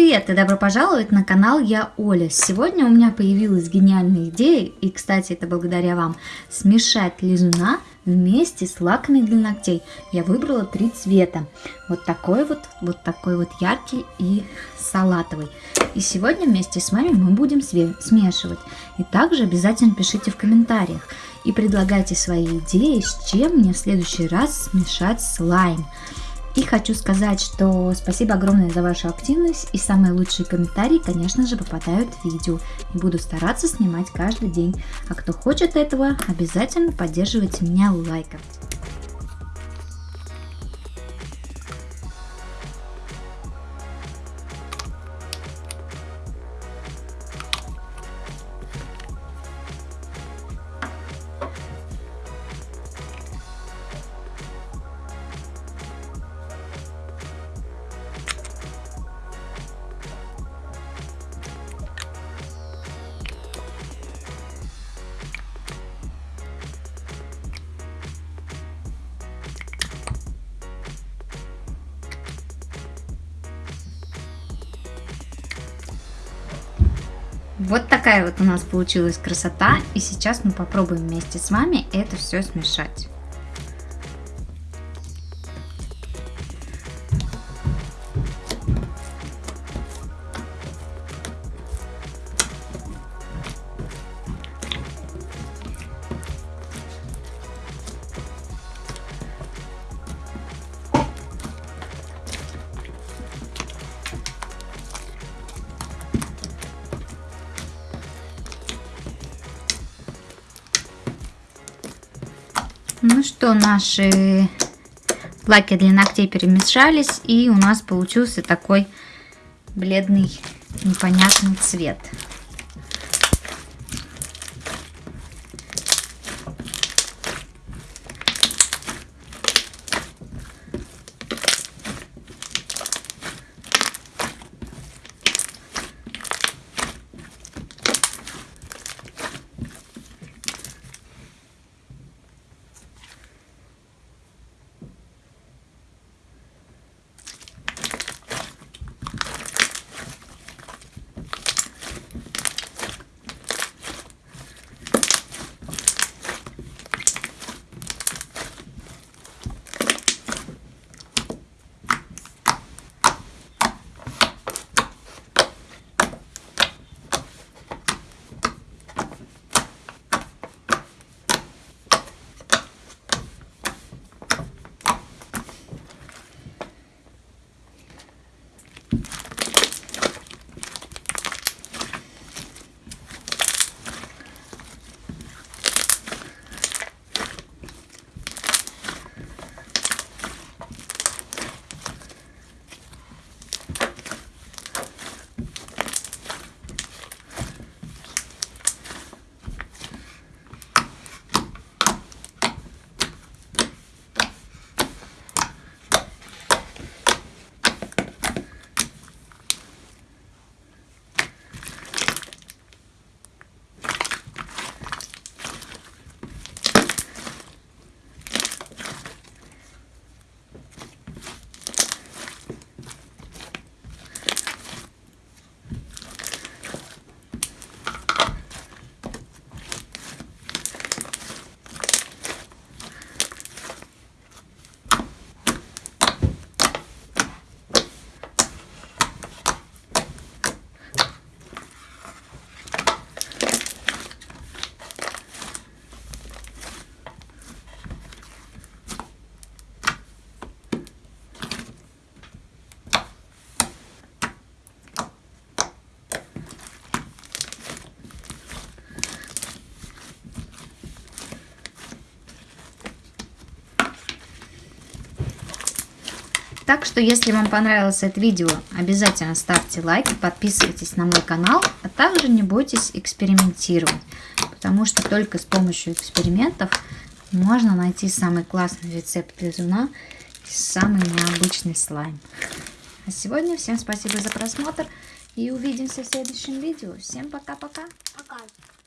привет и добро пожаловать на канал Я Оля. Сегодня у меня появилась гениальная идея, и, кстати, это благодаря вам, смешать лизуна вместе с лаками для ногтей. Я выбрала три цвета. Вот такой вот, вот такой вот яркий и салатовый. И сегодня вместе с вами мы будем смешивать. И также обязательно пишите в комментариях и предлагайте свои идеи, с чем мне в следующий раз смешать слайм. И хочу сказать, что спасибо огромное за вашу активность и самые лучшие комментарии, конечно же, попадают в видео. И буду стараться снимать каждый день. А кто хочет этого, обязательно поддерживайте меня лайком. Вот такая вот у нас получилась красота. И сейчас мы попробуем вместе с вами это все смешать. Ну что, наши лаки для ногтей перемешались, и у нас получился такой бледный непонятный цвет. Так что, если вам понравилось это видео, обязательно ставьте лайк, подписывайтесь на мой канал, а также не бойтесь экспериментировать, потому что только с помощью экспериментов можно найти самый классный рецепт лизуна и самый необычный слайм. А сегодня всем спасибо за просмотр и увидимся в следующем видео. Всем пока-пока. Пока. -пока. пока.